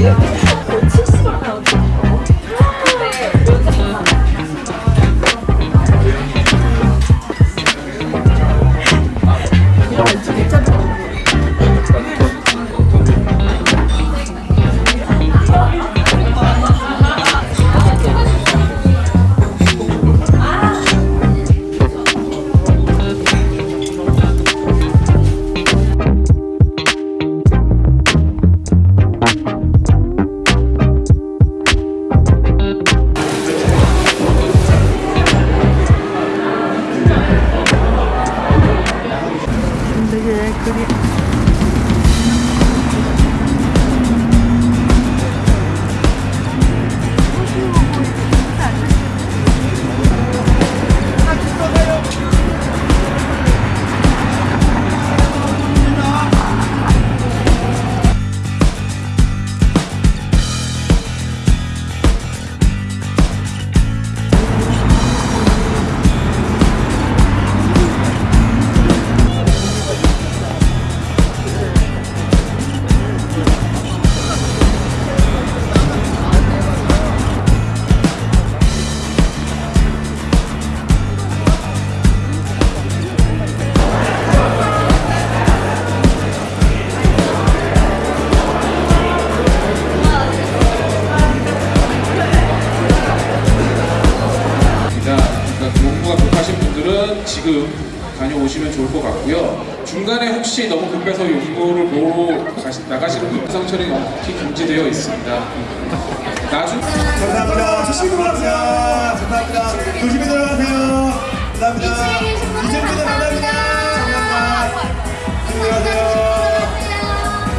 Yeah. 지금 다녀오시면 좋을 것 같고요. 중간에 혹시 너무 급해서 용모를 보러 가시, 나가시는 분 상처리 넘기 금지되어 있습니다. 나중 감사합니다. 조심히 들어가세요. 감사합니다. 조심히 들어가세요. 감사합니다. 이제부터 감사합니다. 감사합니다. 조심히 들어가세요.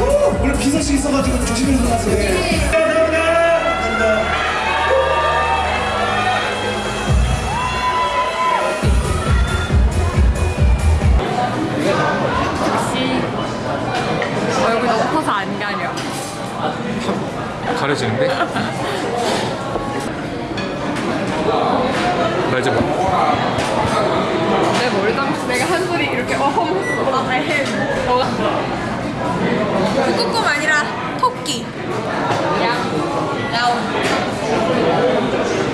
오, 오늘 비서식 있어가지고 조심히 들어가세요. 가려지는데? 나 이제 뭐- 내 머리 감고 내가 한 소리 이렇게 어허 아, 해. 너가 북극곰 아니라 토끼. 양. 야옹.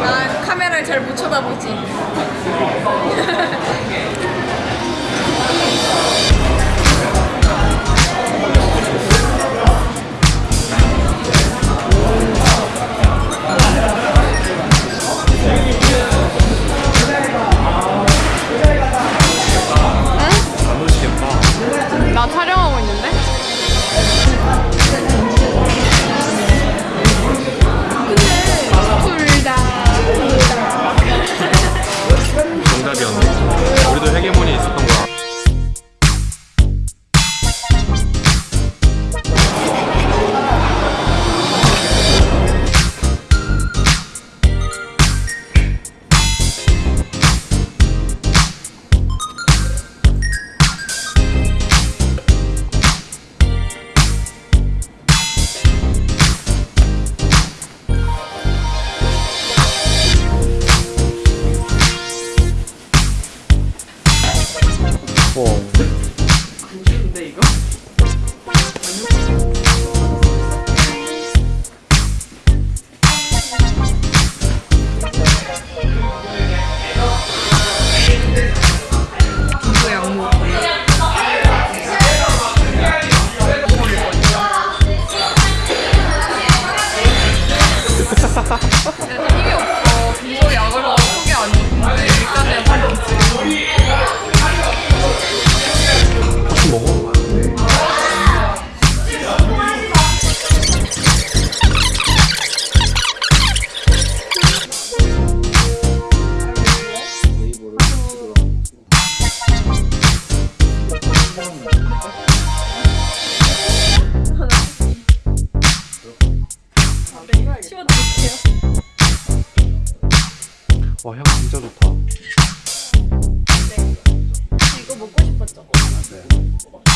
난 카메라를 잘 못 쳐다보지. fall. 와, 향 진짜 좋다. 이거 먹고 싶었죠? 근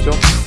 오시죠?